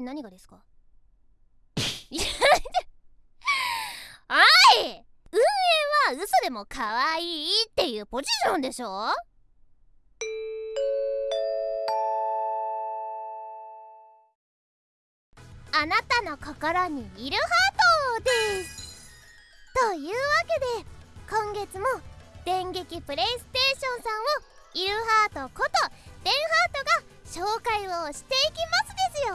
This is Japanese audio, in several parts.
え何がですか？はい！運営は嘘でも可愛いっていうポジションでしょ？あなたの心にいるハートです。というわけで今月も電撃プレイステーションさんをイルハートことデンハートが紹介をしていきますですよ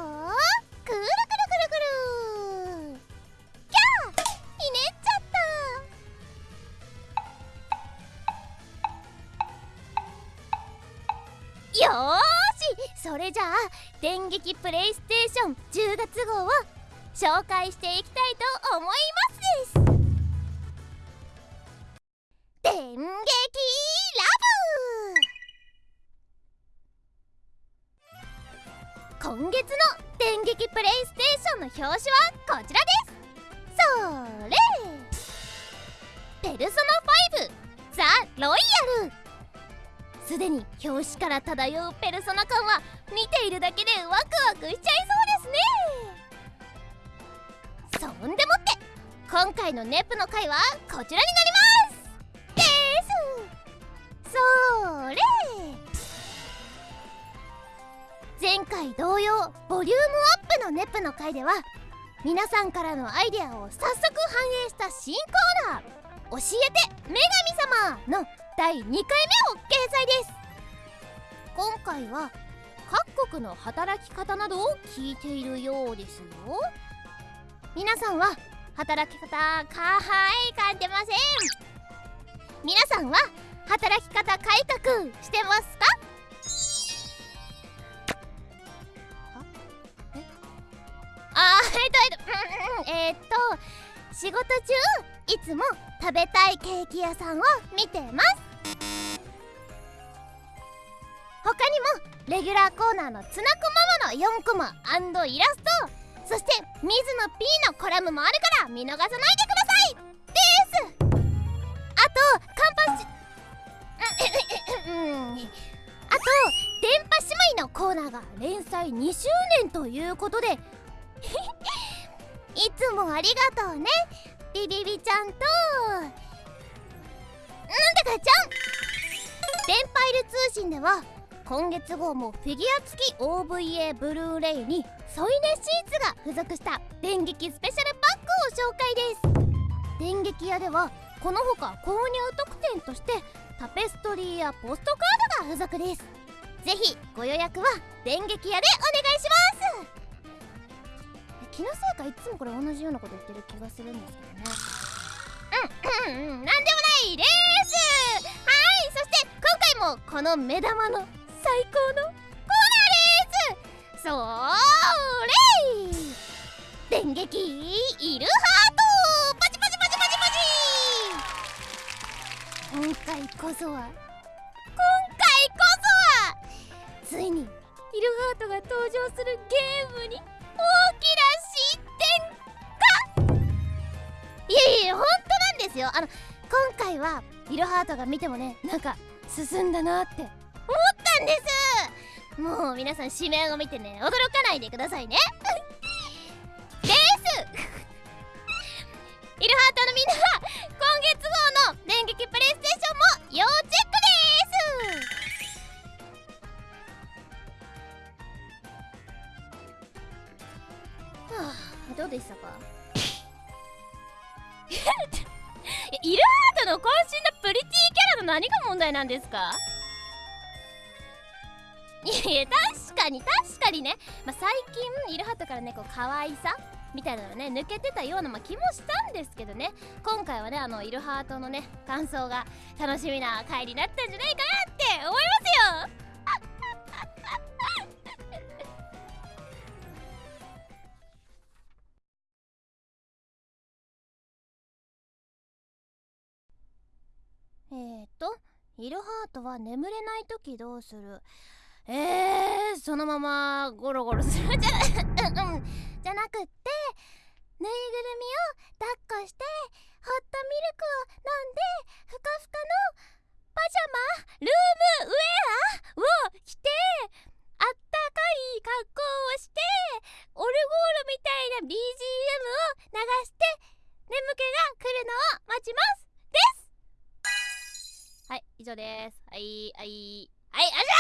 よーしそれじゃあ電撃プレイステーション10月号を紹介していきたいと思いますです。電撃ラブ今月の電撃プレイステーションの表紙はこちらです。それ。ペルソナ5ザ・ロイヤル。すでに表紙から漂うペルソナ感は見ているだけでワクワクしちゃいそうです。ねそんでもって今回のネプの回はこちらになります。です。それ。前回同様ボリュームアップのネプの回では皆さんからのアイデアを早速反映した新コーナー「教えて女神様」の第2回目を掲載です。今回は各国の働き方などを聞いているようですよ。皆さんは働き方かはい感じません。皆さんは働き方改革してますか？あえっとえっと仕事中いつも食べたいケーキ屋さんを見てます他にもレギュラーコーナーのつなこママの4コマイラストそして水野 P のコラムもあるから見逃さないでくださいです。あとカンパシうんあと電波姉妹のコーナーが連載2周年ということで いつもありがとうね。ビビビちゃんと信では今月号もフィギュア付き OVA ブルーレイに添い寝シーツが付属した電撃スペシャルパックを紹介です。電撃屋ではこのほか購入特典としてタペストリーやポストカードが付属です。ぜひご予約は電撃屋でお願いします。気のせいかいつもこれ同じようなこと言ってる気がするんですけどね。うんうんうんなんでもないですこの目玉の最高のコーナーですそれ電撃イルハートパチパチパチパチパチ今回こそは今回こそはついにイルハートが登場するゲームに大きな進展かいやいや本当なんですよあの今回はイルハートが見てもねなんか進んだなって。思ったんです。もう皆さん指名を見てね驚かないでくださいね。です。イルハートのみんな今月号の電撃プレイステーションも要チェックです。はあどうでしたか？イルハートの渾身のプリティキャラの何が問題なんですか？いやいや確かに確かにね、まあ、最近イルハートからねこう可愛さみたいなのがね抜けてたような、ま、気もしたんですけどね。今回はねあのイルハートのね感想が楽しみな回になったんじゃないかなって思いますよ。えーと、イルハートは眠れないときどうする？えー、そのままゴロゴロするじゃ、じゃなくって、ぬいぐるみを抱っこして、ホットミルクを飲んで、ふかふかのパジャマ、ルームウェアを着て、あったかい格好をして、オルゴールみたいな BGM を流して、眠気が来るのを待ちます。以上です。はいはいはいあじゃ